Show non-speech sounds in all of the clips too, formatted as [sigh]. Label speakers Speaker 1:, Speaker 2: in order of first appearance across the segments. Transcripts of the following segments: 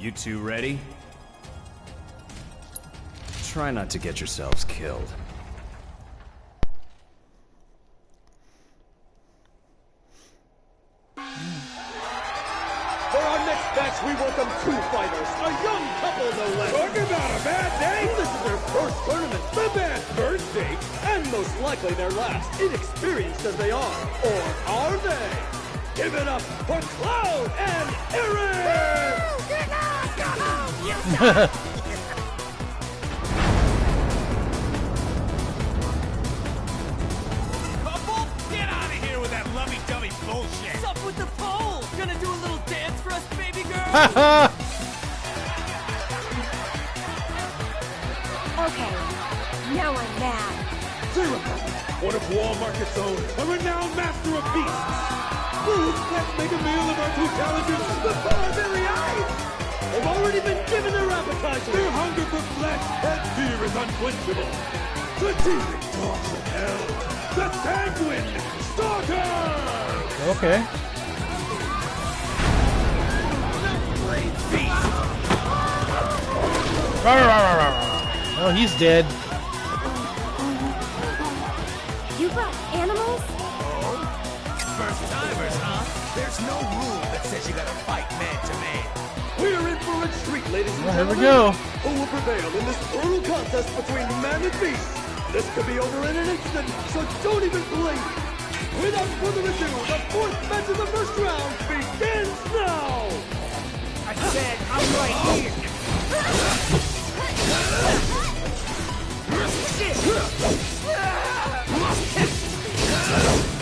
Speaker 1: You two ready? Try not to get yourselves killed.
Speaker 2: For our next match, we welcome two fighters, a young couple no less.
Speaker 3: Talk about a bad day!
Speaker 2: This is their first tournament, the bad first date, and most likely their last, inexperienced as they are. Or are they? Give it up for Cloud and Aerith!
Speaker 4: Couple?
Speaker 5: Let's baby girl? Ha [laughs] ha!
Speaker 6: Okay. Now we're now.
Speaker 3: What if Wall Market's only a renowned master of beasts? Can't make a meal of our two challengers
Speaker 2: Before our very eyes! They've already been given their appetizer!
Speaker 3: Their hunger for flesh and fear is unquenchable. The demon dogs of hell, the sanguine stalker!
Speaker 7: Okay. Oh, he's dead.
Speaker 6: You brought animals?
Speaker 4: First timers, huh? There's no rule that says you gotta fight man to man.
Speaker 2: We're in for a treat, ladies and
Speaker 7: Well, here we go.
Speaker 2: Who will prevail in this brutal contest between man and beast? This could be over in an instant, so don't even blink. Without further ado, the fourth match of the first round begins now!
Speaker 4: I said I'm right here. [laughs]
Speaker 6: That's [laughs]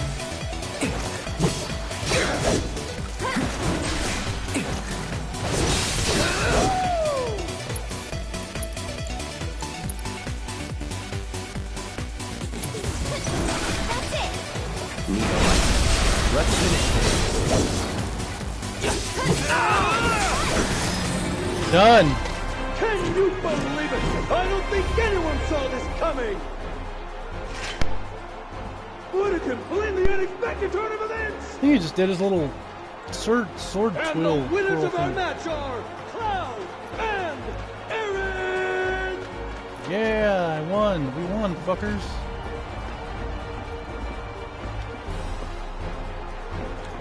Speaker 1: Let's finish
Speaker 7: Done.
Speaker 2: Can you believe it? I don't think anyone saw this coming! What a completely unexpected turn of events!
Speaker 7: I think he just did his little sword sword
Speaker 2: And
Speaker 7: twill.
Speaker 2: the winners
Speaker 7: twirl
Speaker 2: of our
Speaker 7: thing.
Speaker 2: match are Cloud and!
Speaker 7: Yeah, I won. We won, fuckers.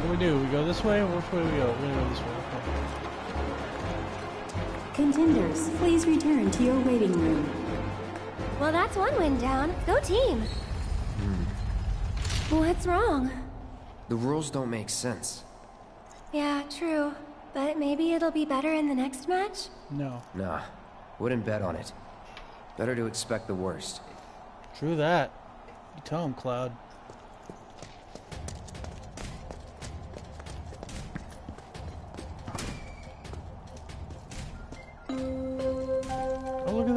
Speaker 7: What do we do? We go this way? Which way do we go? We're gonna go this way. Okay.
Speaker 8: Contenders, please return to your waiting room.
Speaker 6: Well, that's one win down. Go team! Hmm. What's wrong?
Speaker 9: The rules don't make sense.
Speaker 6: Yeah, true. But maybe it'll be better in the next match?
Speaker 7: No.
Speaker 9: Nah, wouldn't bet on it. Better to expect the worst.
Speaker 7: True that. You tell him, Cloud.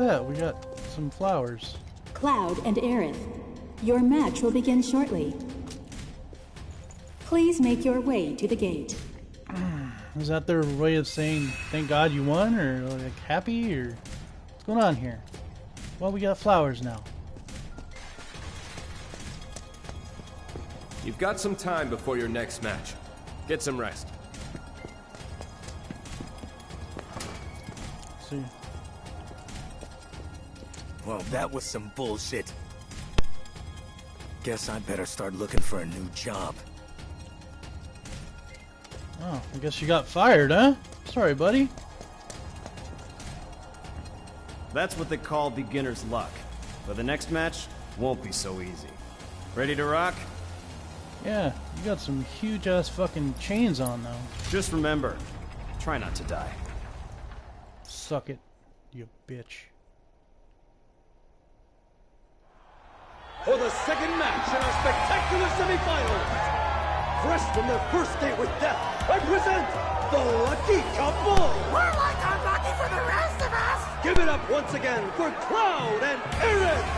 Speaker 7: That. We got some flowers.
Speaker 8: Cloud and Aerith, your match will begin shortly. Please make your way to the gate.
Speaker 7: Ah, is that their way of saying thank God you won, or like happy, or what's going on here? Well, we got flowers now.
Speaker 10: You've got some time before your next match. Get some rest.
Speaker 7: See,
Speaker 4: Well, that was some bullshit. Guess I better start looking for a new job.
Speaker 7: oh, I guess you got fired, huh? Sorry, buddy.
Speaker 1: That's what they call beginner's luck. But the next match won't be so easy. Ready to rock?
Speaker 7: Yeah, you got some huge ass fucking chains on though.
Speaker 1: Just remember, try not to die.
Speaker 7: Suck it, you bitch.
Speaker 2: For the second match in our spectacular semifinals, fresh from their first date with death, I present the Lucky Couple!
Speaker 4: We're like unlucky for the rest of us!
Speaker 2: Give it up once again for Cloud and Aerith!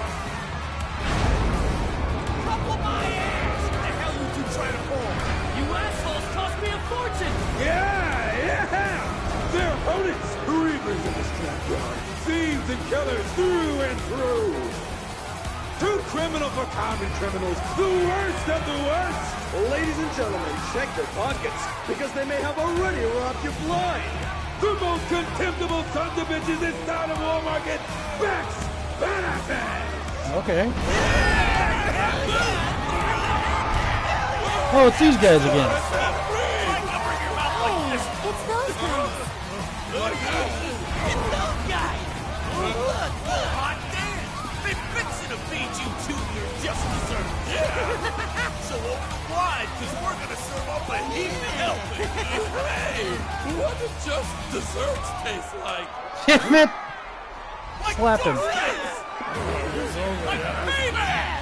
Speaker 4: Couple my ass! What the hell you two trying to pull?
Speaker 5: You assholes cost me a fortune!
Speaker 3: Yeah, yeah! Their opponents, reavers in the scrapyard, thieves and killers through and through. Too criminal for common criminals, the worst of the worst.
Speaker 2: Ladies and gentlemen, check your pockets, because they may have already robbed you blind.
Speaker 3: the most contemptible sons of bitches this side of Wall Market get Beck's Badasses!
Speaker 7: Okay. Oh, it's these guys again.
Speaker 6: Hey, it's those guys.
Speaker 4: It's those guys! Look, hot damn! You two your just desserts! Yeah! so uh, open wide, cause we're gonna serve up a heap of helping! hey! What do just desserts taste like?
Speaker 7: Damn it! Slap him.
Speaker 4: Like baby!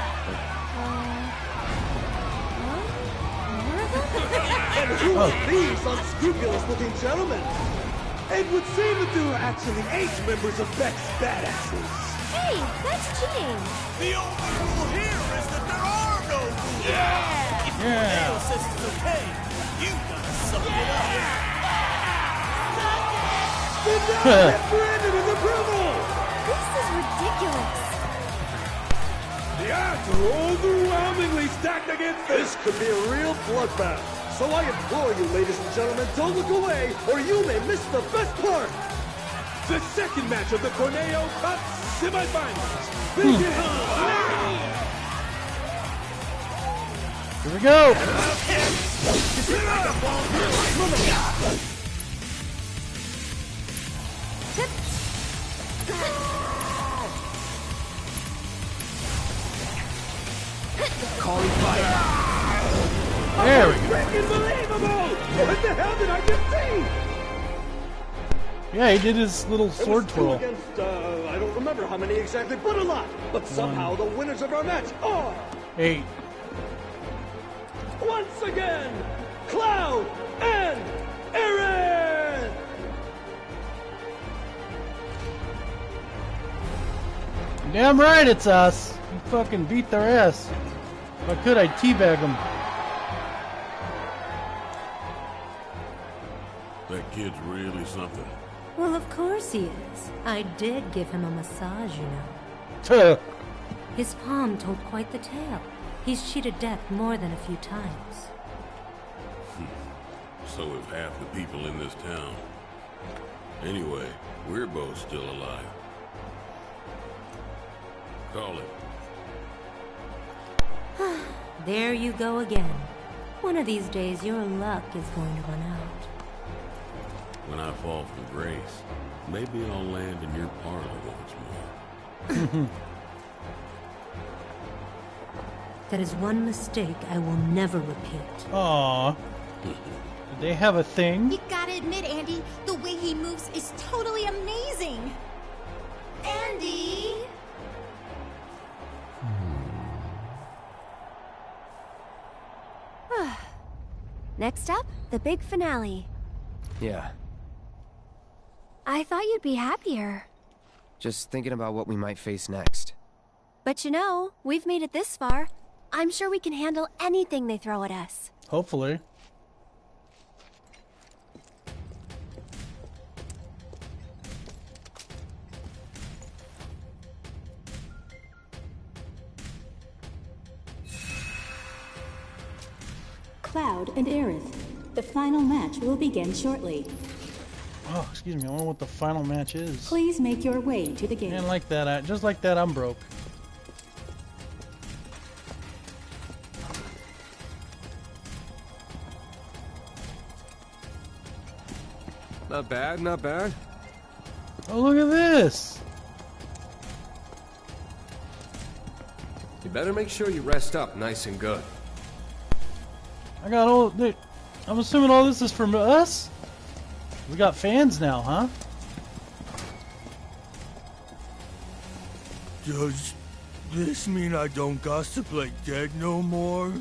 Speaker 2: And who are these unscrupulous-looking gentlemen? It would seem that there are actually eight members of Beck's Badasses.
Speaker 6: Hey, that's cheating.
Speaker 4: The only rule here is that there are no rules! Yeah! If your
Speaker 7: Yeah.
Speaker 4: nail says it's okay, you gotta suck it up!
Speaker 2: Did not get branded as approval!
Speaker 6: This is ridiculous.
Speaker 3: The odds are overwhelmingly stacked against
Speaker 2: This could be a real bloodbath. So I implore you, ladies and gentlemen, don't look away, or you may miss the best part.
Speaker 3: the second match of the Corneo Cup semifinals.
Speaker 7: Here we go.
Speaker 9: Calling fire.
Speaker 7: There we go.
Speaker 2: Unbelievable! What the hell did I just see?
Speaker 7: Yeah, he did his little
Speaker 2: It
Speaker 7: sword
Speaker 2: was two
Speaker 7: twirl.
Speaker 2: against, uh, I don't remember how many exactly, but a lot. But somehow the winners of our match are,
Speaker 7: Eight.
Speaker 2: once again, Cloud and Aerith!
Speaker 7: Damn right it's us. You fucking beat their ass. If I could, I'd teabag them.
Speaker 11: That kid's really something.
Speaker 12: Well, of course he is. I did give him a massage, you know. His palm told quite the tale. He's cheated death more than a few times. Hmm.
Speaker 11: So have half the people in this town. Anyway, we're both still alive. Call it. [sighs]
Speaker 12: There you go again. One of these days, your luck is going to run out.
Speaker 11: When I fall from grace, maybe I'll land in your parlor once more. [laughs]
Speaker 12: That is one mistake I will never repeat.
Speaker 7: Aw. [laughs] Did they have a thing?
Speaker 13: You gotta admit, Andy, the way he moves is totally amazing. Andy! Hmm. [sighs]
Speaker 6: Next up, the big finale.
Speaker 9: Yeah,
Speaker 6: I thought you'd be happier.
Speaker 9: just thinking about what we might face next.
Speaker 6: But you know, we've made it this far. I'm sure we can handle anything they throw at us.
Speaker 7: Hopefully.
Speaker 8: Cloud and Aerith. The final match will begin shortly.
Speaker 7: Oh, excuse me. I wonder what the final match is.
Speaker 8: Please make your way to the gate.
Speaker 7: And like that, I, just like that, I'm broke.
Speaker 10: Not bad, not bad.
Speaker 7: Oh, look at this.
Speaker 10: You better make sure you rest up nice and good.
Speaker 7: I got all. Dude, I'm assuming all this is from us. We got fans now, huh?
Speaker 14: Does this mean I don't gossip like dead no more?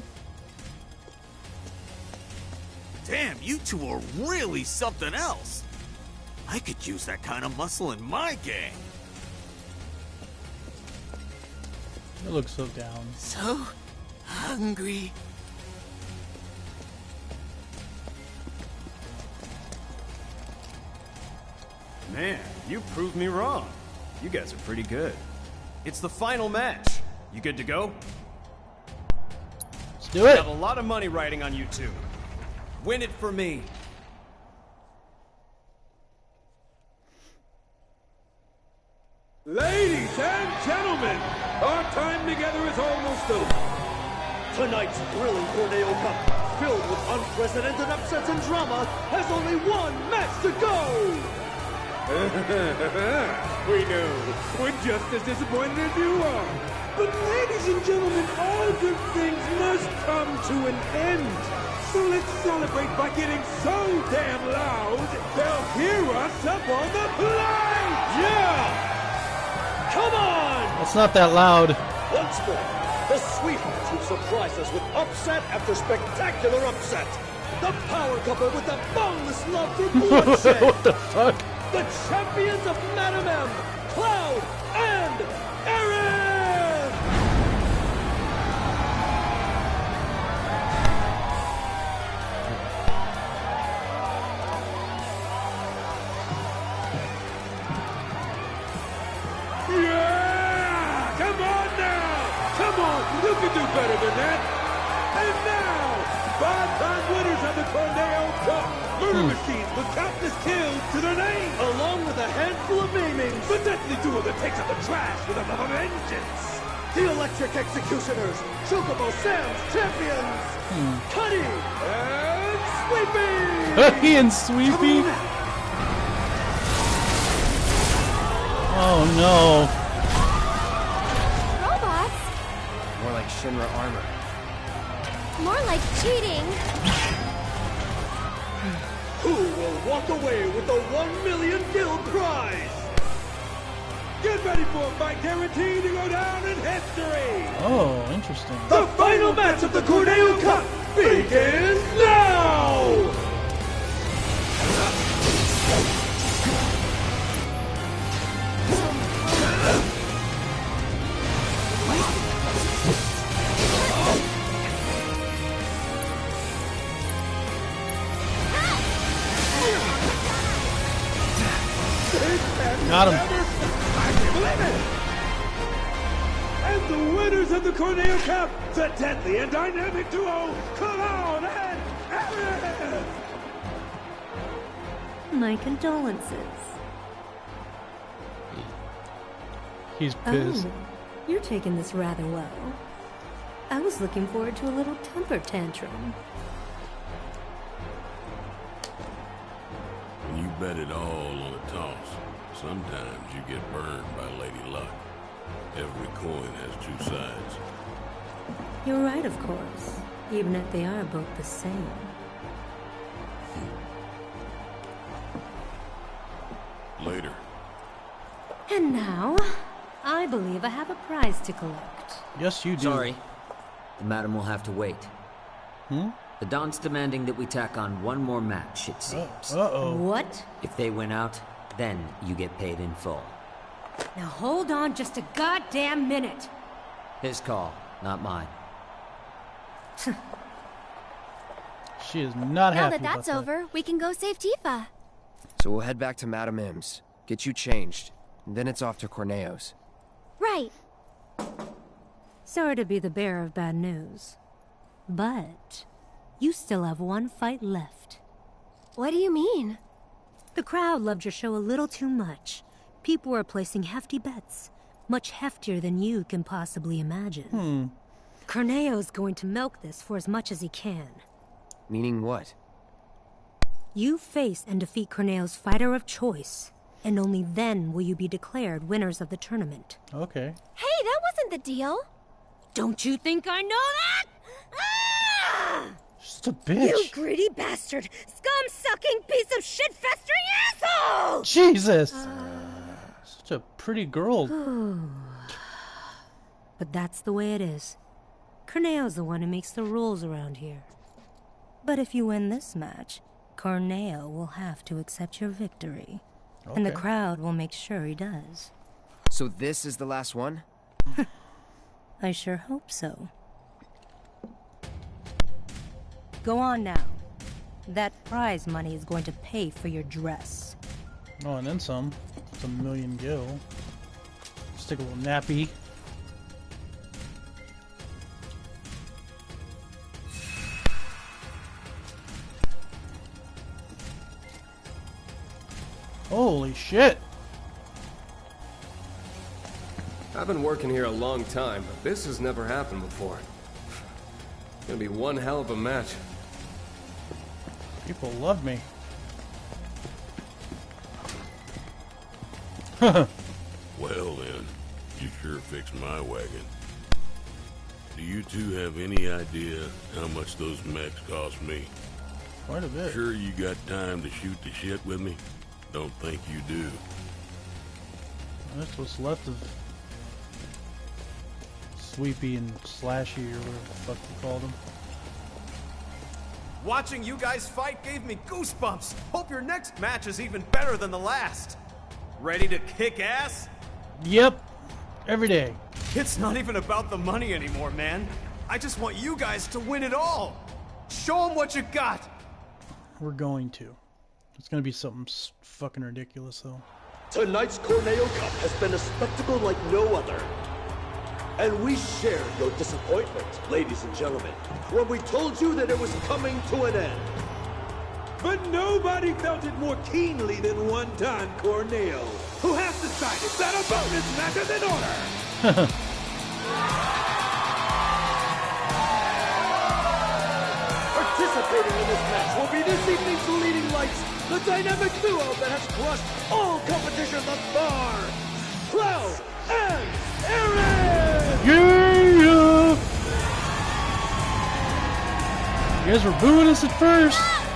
Speaker 4: Damn, you two are really something else. I could use that kind of muscle in my gang.
Speaker 7: It looks so down.
Speaker 4: So hungry.
Speaker 1: Man, you proved me wrong. You guys are pretty good. It's the final match. You good to go?
Speaker 7: Let's do it.
Speaker 1: I have a lot of money riding on you two. Win it for me.
Speaker 3: Ladies and gentlemen, our time together is almost over.
Speaker 2: Tonight's thrilling Corneo Cup, filled with unprecedented upsets and drama, has only one match to go! [laughs]
Speaker 3: we know. We're just as disappointed as you are. But ladies and gentlemen, all good things must come to an end. So let's celebrate by getting so damn loud, they'll hear us up on the plane!
Speaker 2: Yeah! Come on!
Speaker 7: It's not that loud.
Speaker 2: Once more, the sweethearts who surprise us with upset after spectacular upset. The power couple with the boundless love for [laughs] bloodshed.
Speaker 7: what the fuck?
Speaker 2: The champions of Madam M, Cloud and!
Speaker 3: Trash with a vengeance!
Speaker 2: The Electric Executioners, Chocobo Sam's champions, hmm. Cuddy and Sleepy!
Speaker 7: He and Sweepy? Oh no.
Speaker 6: Robots?
Speaker 9: More like Shinra armor.
Speaker 6: More like cheating.
Speaker 2: Who will walk away with the 1 million gil prize?
Speaker 3: Get ready for a fight guaranteed to go down in history!
Speaker 7: Oh, interesting.
Speaker 2: The final match of the Corneo Cup begins now!
Speaker 3: The winners of the Corneo Cup, the deadly and dynamic duo, Cologne and Aerith!
Speaker 12: My condolences.
Speaker 7: He's pissed.
Speaker 12: Oh, you're taking this rather well. I was looking forward to a little temper tantrum.
Speaker 11: When you bet it all on a toss, sometimes you get burned by Lady Luck. Every coin has two sides.
Speaker 12: You're right, of course, even if they are both the same.
Speaker 11: Later.
Speaker 12: And now, I believe I have a prize to collect.
Speaker 7: Yes, you do.
Speaker 15: Sorry. The madam will have to wait.
Speaker 7: Hmm?
Speaker 15: The Don's demanding that we tack on one more match, it seems.
Speaker 7: Uh-oh.
Speaker 12: What?
Speaker 15: If they win out, then you get paid in full.
Speaker 12: Now hold on just a goddamn minute.
Speaker 15: His call, not mine. [laughs]
Speaker 7: She is not
Speaker 6: now
Speaker 7: happy
Speaker 6: that that's
Speaker 7: about that.
Speaker 6: over, we can go save Tifa.
Speaker 9: So we'll head back to Madame M's, get you changed, and then it's off to Corneo's.
Speaker 6: Right.
Speaker 12: Sorry to be the bearer of bad news. But you still have one fight left.
Speaker 6: What do you mean?
Speaker 12: The crowd loved your show a little too much. People are placing hefty bets, much heftier than you can possibly imagine.
Speaker 7: Hmm.
Speaker 12: Corneo's going to milk this for as much as he can.
Speaker 9: Meaning what?
Speaker 12: You face and defeat Corneo's fighter of choice, and only then will you be declared winners of the tournament.
Speaker 7: Okay.
Speaker 6: Hey, that wasn't the deal.
Speaker 12: Don't you think I know that? Ah!
Speaker 7: Just a bitch.
Speaker 12: You greedy bastard! Scum-sucking piece of shit-festering asshole!
Speaker 7: Jesus! Such a pretty girl. [sighs]
Speaker 12: but that's the way it is. Corneo's the one who makes the rules around here. But if you win this match, Corneo will have to accept your victory. And the crowd will make sure he does.
Speaker 9: So this is the last one? [laughs]
Speaker 12: I sure hope so. Go on now. That prize money is going to pay for your dress.
Speaker 7: Oh, and then some. It's a million gil. Stick a little nappy. Holy shit!
Speaker 10: I've been working here a long time, but this has never happened before. It's gonna be one hell of a match.
Speaker 7: People love me. [laughs]
Speaker 11: Well then, you sure fixed my wagon. Do you two have any idea how much those mechs cost me?
Speaker 7: Quite a bit.
Speaker 11: Sure you got time to shoot the shit with me? Don't think you do.
Speaker 7: That's what's left of Sweepy and Slashy or whatever the fuck you called them.
Speaker 1: Watching you guys fight gave me goosebumps. Hope your next match is even better than the last. Ready to kick ass?
Speaker 7: Yep. Every day.
Speaker 1: It's not even about the money anymore, man. I just want you guys to win it all. Show them what you got.
Speaker 7: We're going to. It's gonna be something fucking ridiculous though.
Speaker 2: Tonight's Corneo Cup has been a spectacle like no other. And we shared your disappointment, ladies and gentlemen, when we told you that it was coming to an end.
Speaker 3: But nobody felt it more keenly than one Don Corneo, who has decided that a bonus match is in order. [laughs]
Speaker 2: Participating in this match will be this evening's leading lights, the dynamic duo that has crushed all competition thus far, Cloud and Aerith!
Speaker 7: Yeah! You guys were booing us at first.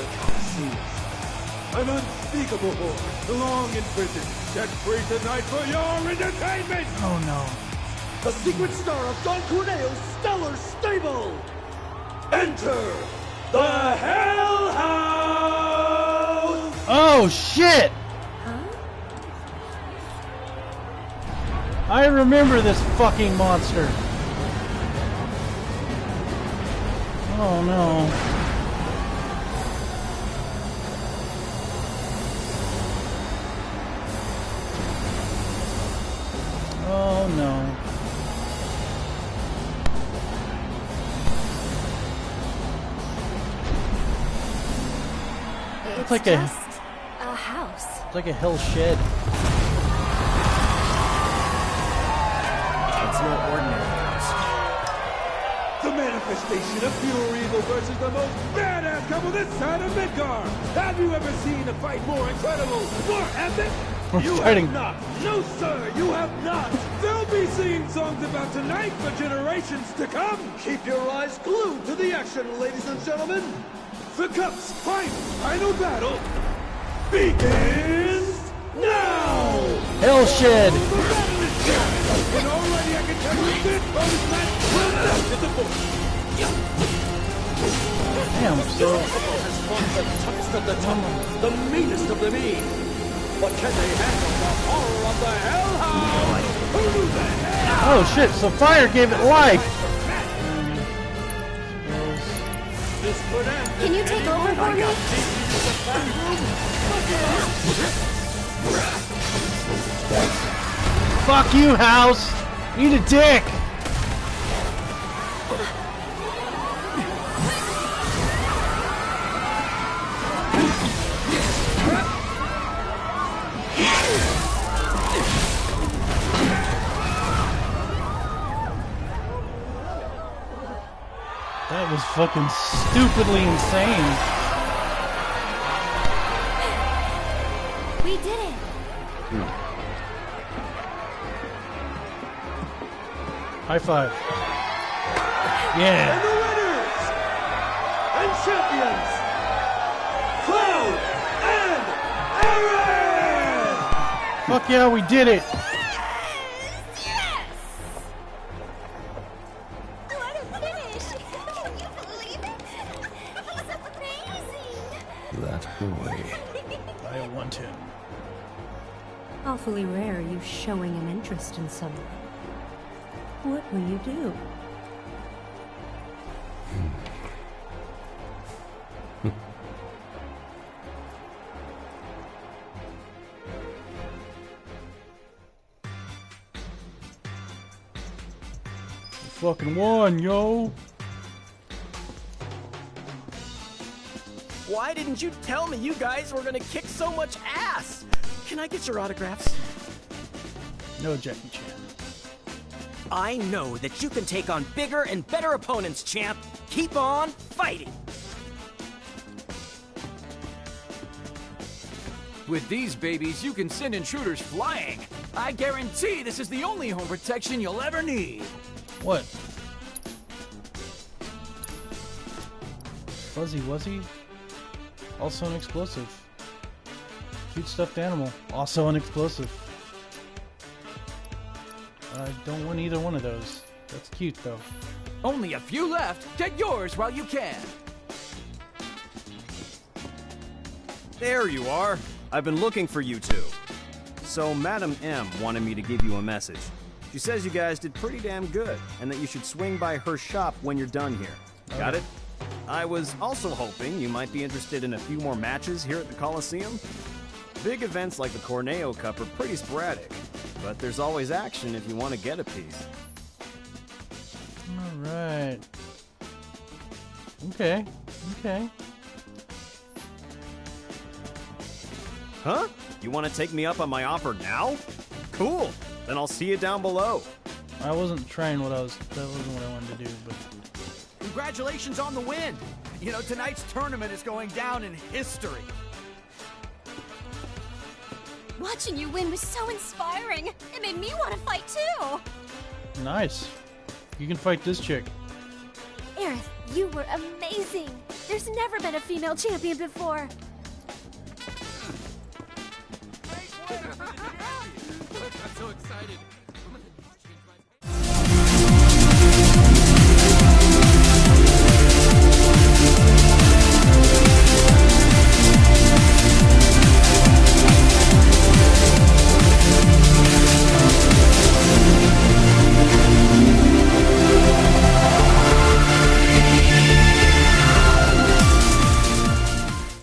Speaker 3: The Coliseum. An unspeakable horde, long in prison, set free tonight for your entertainment!
Speaker 7: Oh no.
Speaker 2: The secret star of Don Corneo's stellar stable! Enter the Hell House!
Speaker 7: Oh shit! I remember this fucking monster. Oh no.
Speaker 6: It's
Speaker 7: like a-
Speaker 6: a house.
Speaker 7: It's like a hell shed.
Speaker 1: It's no ordinary house.
Speaker 3: The manifestation of pure evil versus the most badass couple this side of Midgar! Have you ever seen a fight more incredible, more epic?
Speaker 7: We're
Speaker 3: you
Speaker 7: fighting.
Speaker 3: have not! No, sir, you have not! They'll be singing songs about tonight for generations to come!
Speaker 2: Keep your eyes glued to the action, ladies and gentlemen!
Speaker 3: The Cup's final, final battle begins now!
Speaker 7: Hell shed.
Speaker 3: The battle is here, and already I can tell you this bonus match will not disappoint!
Speaker 7: Damn, so
Speaker 2: has fought the toughest of the tough, the meanest of the mean. But can they handle the horror of the Hell House? Who the hell?
Speaker 7: Oh shit, so fire gave it life!
Speaker 6: Can you take over for me?
Speaker 7: Fuck you, house! Eat a dick! That was fucking stupidly insane.
Speaker 6: We did it.
Speaker 7: High five. Yeah.
Speaker 2: And the winners and champions, Cloud and Aerith!
Speaker 7: Fuck yeah, we did it!
Speaker 12: Awfully rare you showing an interest in someone. What will you do? [laughs]
Speaker 7: fucking won, yo.
Speaker 16: Why didn't you tell me you guys were gonna kick so much ass? Can I get your autographs?
Speaker 7: No Jackie Chan.
Speaker 16: I know that you can take on bigger and better opponents, champ. Keep on fighting.
Speaker 17: With these babies, you can send intruders flying. I guarantee this is the only home protection you'll ever need.
Speaker 7: What? Fuzzy Wuzzy? Also an explosive. Cute stuffed animal. Also an explosive. I don't want either one of those. That's cute though.
Speaker 17: Only a few left. Get yours while you can.
Speaker 1: There you are. I've been looking for you two. So, Madam M wanted me to give you a message. She says you guys did pretty damn good, and that you should swing by her shop when you're done here. Got it? I was also hoping you might be interested in a few more matches here at the Coliseum. Big events like the Corneo Cup are pretty sporadic, but there's always action if you want to get a piece.
Speaker 7: Alright. Okay. Okay.
Speaker 1: Huh? You want to take me up on my offer now? Cool. Then I'll see you down below.
Speaker 7: I wasn't trying what I was. That wasn't what I wanted to do, but.
Speaker 17: Congratulations on the win. You know, tonight's tournament is going down in history.
Speaker 13: Watching you win was so inspiring. It made me want to fight too.
Speaker 7: Nice. You can fight this chick.
Speaker 6: Aerith, you were amazing. There's never been a female champion before.
Speaker 4: I'm [laughs] so excited.